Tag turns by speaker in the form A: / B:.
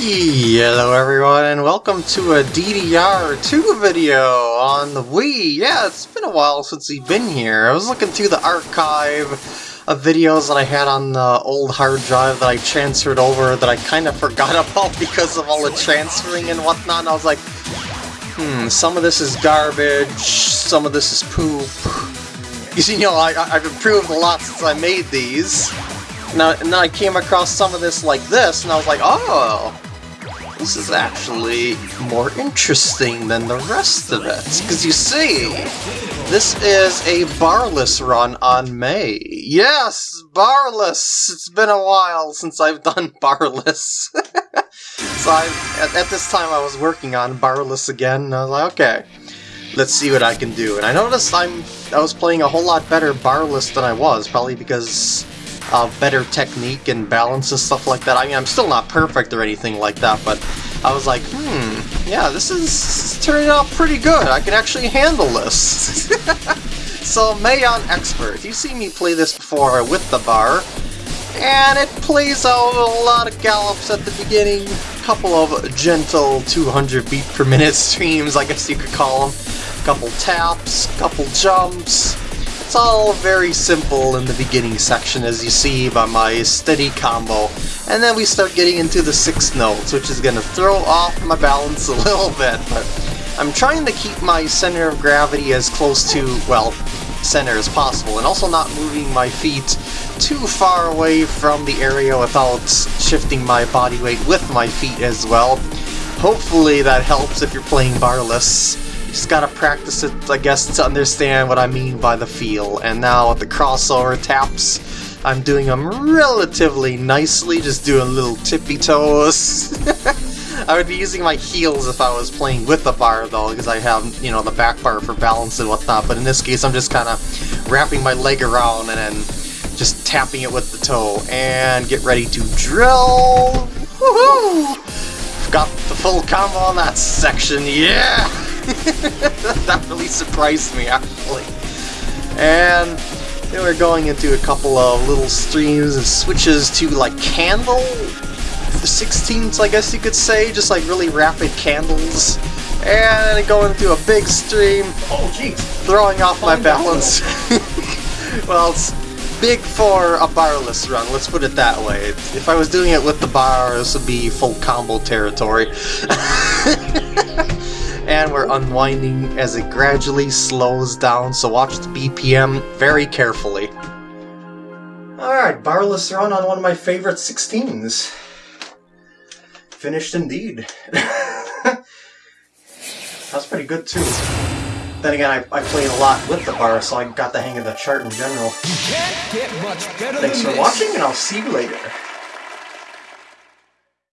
A: Hello everyone and welcome to a DDR2 video on the Wii. Yeah, it's been a while since we've been here. I was looking through the archive of videos that I had on the old hard drive that I transferred over that I kind of forgot about because of all the transferring and whatnot. And I was like, hmm, some of this is garbage, some of this is poop. You see, you know, I, I've improved a lot since I made these. Now, and then I came across some of this like this, and I was like, oh, this is actually more interesting than the rest of it. Because you see, this is a barless run on May. Yes, barless! It's been a while since I've done barless. so I, at, at, this time I was working on barless again, and I was like, okay, let's see what I can do. And I noticed I'm I was playing a whole lot better barless than I was, probably because uh, better technique and balance and stuff like that. I mean, I'm still not perfect or anything like that, but I was like, hmm, yeah, this is turning out pretty good. I can actually handle this. so, Mayon Expert, you've seen me play this before with the bar, and it plays out a lot of gallops at the beginning, a couple of gentle 200 beat per minute streams, I guess you could call them, a couple taps, a couple jumps, it's all very simple in the beginning section as you see by my steady combo. And then we start getting into the sixth notes, which is going to throw off my balance a little bit. But I'm trying to keep my center of gravity as close to, well, center as possible, and also not moving my feet too far away from the area without shifting my body weight with my feet as well. Hopefully that helps if you're playing barless. Just gotta practice it, I guess, to understand what I mean by the feel. And now with the crossover taps, I'm doing them relatively nicely, just doing little tippy toes. I would be using my heels if I was playing with the bar, though, because I have, you know, the back bar for balance and whatnot, but in this case I'm just kind of wrapping my leg around and then just tapping it with the toe. And get ready to drill! Woohoo! Got the full combo on that section, yeah! that really surprised me, actually. And then we're going into a couple of little streams and switches to, like, candle? The 16s, I guess you could say, just like really rapid candles. And going into a big stream.
B: Oh, jeez.
A: Throwing off my balance. well, it's big for a barless run, let's put it that way. If I was doing it with the bar, this would be full combo territory. and we're unwinding as it gradually slows down, so watch the BPM very carefully. Alright, barless run on one of my favorite 16s. Finished indeed. That's pretty good too. Then again, I, I played a lot with the bar, so I got the hang of the chart in general. Thanks for watching, and I'll see you later.